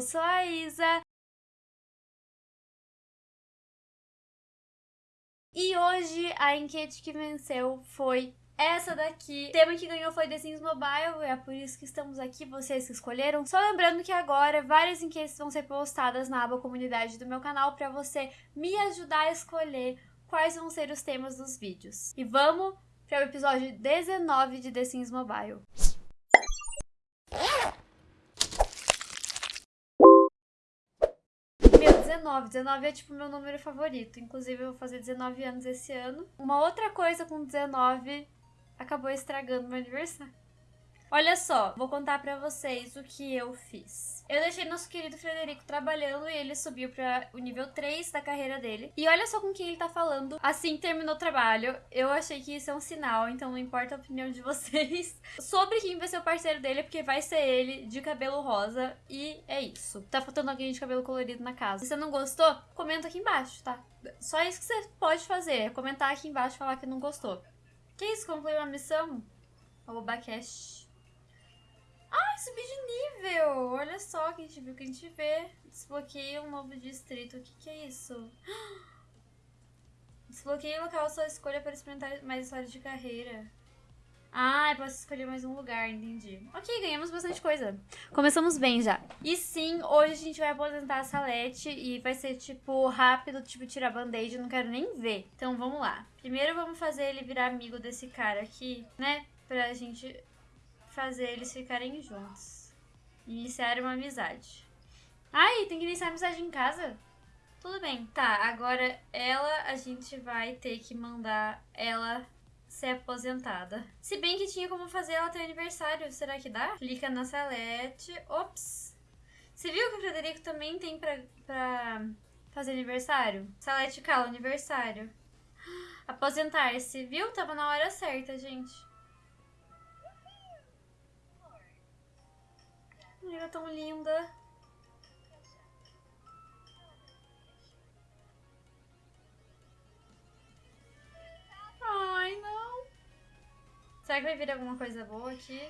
eu sou a Isa. E hoje a enquete que venceu foi essa daqui. O tema que ganhou foi The Sims Mobile, é por isso que estamos aqui, vocês que escolheram. Só lembrando que agora várias enquetes vão ser postadas na aba comunidade do meu canal para você me ajudar a escolher quais vão ser os temas dos vídeos. E vamos para o episódio 19 de The Sims Mobile. Meu, 19. 19 é tipo meu número favorito. Inclusive, eu vou fazer 19 anos esse ano. Uma outra coisa com 19 acabou estragando meu aniversário. Olha só, vou contar pra vocês o que eu fiz. Eu deixei nosso querido Frederico trabalhando e ele subiu para o nível 3 da carreira dele. E olha só com quem ele tá falando. Assim terminou o trabalho. Eu achei que isso é um sinal, então não importa a opinião de vocês. Sobre quem vai ser o parceiro dele, porque vai ser ele de cabelo rosa. E é isso. Tá faltando alguém de cabelo colorido na casa. Se você não gostou, comenta aqui embaixo, tá? Só isso que você pode fazer, é comentar aqui embaixo e falar que não gostou. Que isso? Concluiu a missão? Arroba cash. Ah, subi de nível! Olha só que a gente viu que a gente vê. Desbloqueia um novo distrito. O que, que é isso? Desbloqueia o local sua escolha para experimentar mais histórias de carreira. Ah, eu posso escolher mais um lugar, entendi. Ok, ganhamos bastante coisa. Começamos bem já. E sim, hoje a gente vai aposentar a Salete e vai ser, tipo, rápido, tipo, tirar band-aid, não quero nem ver. Então, vamos lá. Primeiro, vamos fazer ele virar amigo desse cara aqui, né? Pra gente fazer eles ficarem juntos. Iniciar uma amizade. Ai, tem que iniciar amizade em casa? Tudo bem. Tá, agora ela, a gente vai ter que mandar ela ser aposentada. Se bem que tinha como fazer ela ter aniversário. Será que dá? Clica na Salete. Ops! Você viu que o Frederico também tem pra, pra fazer aniversário? Salete Cala, aniversário. Aposentar-se, viu? Tava na hora certa, gente. Ela é tão linda. Ai, não. Será que vai vir alguma coisa boa aqui?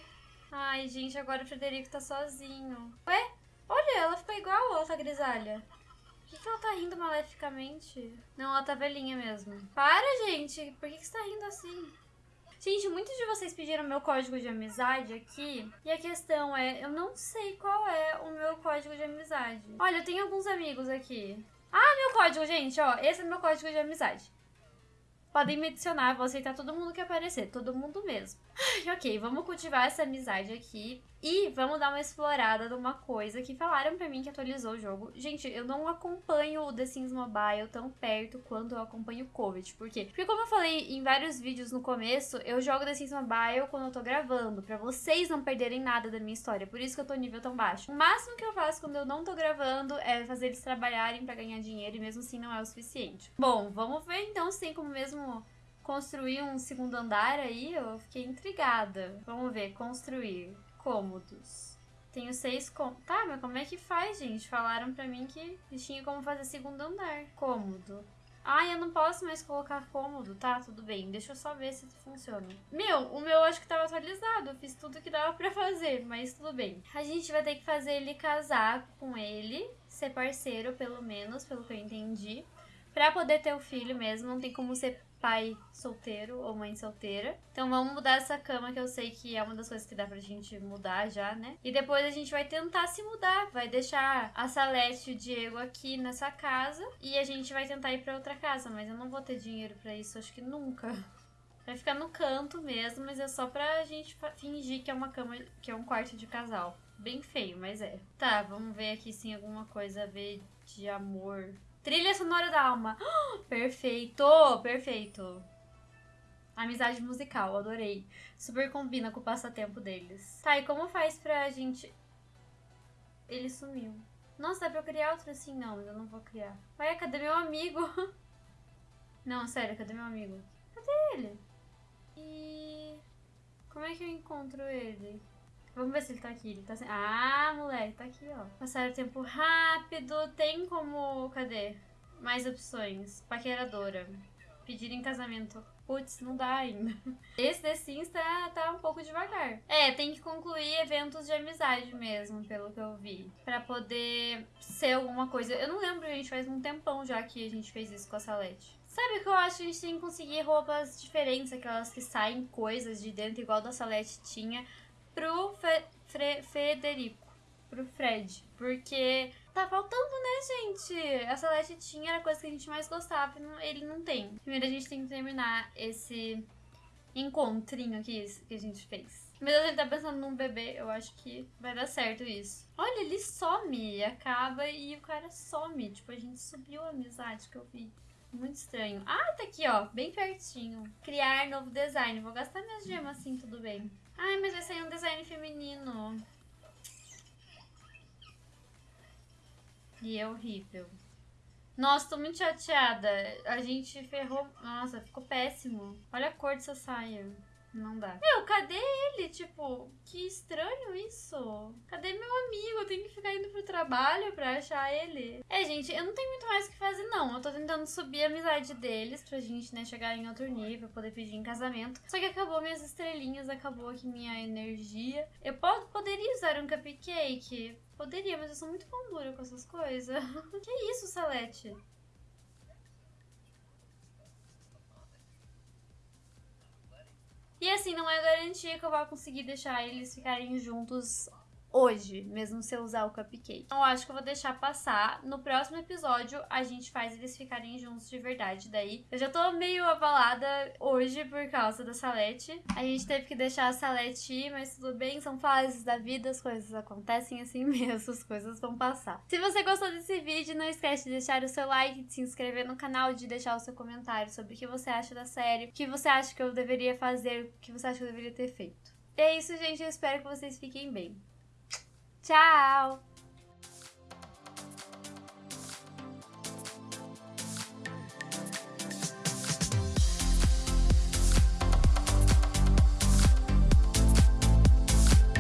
Ai, gente, agora o Frederico tá sozinho. Ué? Olha, ela ficou igual a outra grisalha. Por que, que ela tá rindo maleficamente? Não, ela tá velhinha mesmo. Para, gente. Por que, que você tá rindo assim? Gente, muitos de vocês pediram meu código de amizade aqui. E a questão é, eu não sei qual é o meu código de amizade. Olha, eu tenho alguns amigos aqui. Ah, meu código, gente, ó. Esse é meu código de amizade. Podem me adicionar, vou aceitar todo mundo que aparecer, todo mundo mesmo. Ok, vamos cultivar essa amizade aqui e vamos dar uma explorada numa coisa que falaram pra mim que atualizou o jogo. Gente, eu não acompanho o The Sims Mobile tão perto quanto eu acompanho o Covid. Por quê? Porque como eu falei em vários vídeos no começo, eu jogo The Sims Mobile quando eu tô gravando, pra vocês não perderem nada da minha história. Por isso que eu tô nível tão baixo. O máximo que eu faço quando eu não tô gravando é fazer eles trabalharem pra ganhar dinheiro e mesmo assim não é o suficiente. Bom, vamos ver então se tem como mesmo construir um segundo andar aí, eu fiquei intrigada. Vamos ver, construir cômodos. Tenho seis cômodos. Tá, mas como é que faz, gente? Falaram pra mim que tinha como fazer segundo andar. Cômodo. Ai, eu não posso mais colocar cômodo. Tá, tudo bem. Deixa eu só ver se funciona. Meu, o meu acho que tava atualizado. Eu fiz tudo que dava pra fazer, mas tudo bem. A gente vai ter que fazer ele casar com ele. Ser parceiro, pelo menos, pelo que eu entendi. Pra poder ter o filho mesmo. Não tem como ser pai solteiro ou mãe solteira. Então vamos mudar essa cama, que eu sei que é uma das coisas que dá pra gente mudar já, né? E depois a gente vai tentar se mudar. Vai deixar a Salete e o Diego aqui nessa casa. E a gente vai tentar ir pra outra casa. Mas eu não vou ter dinheiro pra isso, acho que nunca. Vai ficar no canto mesmo, mas é só pra gente fingir que é uma cama, que é um quarto de casal. Bem feio, mas é. Tá, vamos ver aqui se tem alguma coisa a ver de amor Trilha sonora da alma. perfeito, perfeito. Amizade musical, adorei. Super combina com o passatempo deles. Tá, e como faz pra gente... Ele sumiu. Nossa, dá pra eu criar outro assim? Não, mas eu não vou criar. Ué, cadê meu amigo? Não, sério, cadê meu amigo? Cadê ele? E... Como é que eu encontro ele? Vamos ver se ele tá aqui. Ele tá sem... Ah, moleque, tá aqui, ó. Passar o tempo rápido. Tem como... Cadê? Mais opções. Paqueradora. Pedir em casamento. putz, não dá ainda. Esse The Sims tá, tá um pouco devagar. É, tem que concluir eventos de amizade mesmo, pelo que eu vi. Pra poder ser alguma coisa. Eu não lembro, gente, faz um tempão já que a gente fez isso com a Salete. Sabe que eu acho que a gente tem que conseguir roupas diferentes, aquelas que saem coisas de dentro, igual da Salete tinha, pro Fe Fre Federico, pro Fred. Porque tá faltando, né, gente? A Salete tinha era a coisa que a gente mais gostava ele não tem. Primeiro a gente tem que terminar esse encontrinho aqui que a gente fez. Mas ele tá pensando num bebê, eu acho que vai dar certo isso. Olha, ele some, acaba e o cara some. Tipo, a gente subiu a amizade que eu vi. Muito estranho. Ah, tá aqui, ó. Bem pertinho. Criar novo design. Vou gastar minhas gemas assim, tudo bem. Ai, mas vai sair um design feminino. E é horrível. Nossa, tô muito chateada. A gente ferrou. Nossa, ficou péssimo. Olha a cor dessa saia. Não dá. Meu, cadê ele? Tipo, que estranho isso. Cadê meu amigo? Eu tenho que ficar indo pro trabalho pra achar ele. É, gente, eu não tenho muito mais o que fazer, não. Eu tô tentando subir a amizade deles pra gente, né, chegar em outro nível, poder pedir em casamento. Só que acabou minhas estrelinhas, acabou aqui minha energia. Eu pod poderia usar um cupcake. Poderia, mas eu sou muito pão dura com essas coisas. que isso, Salete? E assim, não é garantia que eu vá conseguir deixar eles ficarem juntos hoje, mesmo se eu usar o cupcake. Então, eu acho que eu vou deixar passar. No próximo episódio, a gente faz eles ficarem juntos de verdade. Daí, eu já tô meio abalada hoje por causa da Salete. A gente teve que deixar a Salete ir, mas tudo bem, são fases da vida, as coisas acontecem assim mesmo, as coisas vão passar. Se você gostou desse vídeo, não esquece de deixar o seu like, de se inscrever no canal, de deixar o seu comentário sobre o que você acha da série, o que você acha que eu deveria fazer, o que você acha que eu deveria ter feito. E é isso, gente. Eu espero que vocês fiquem bem. Tchau!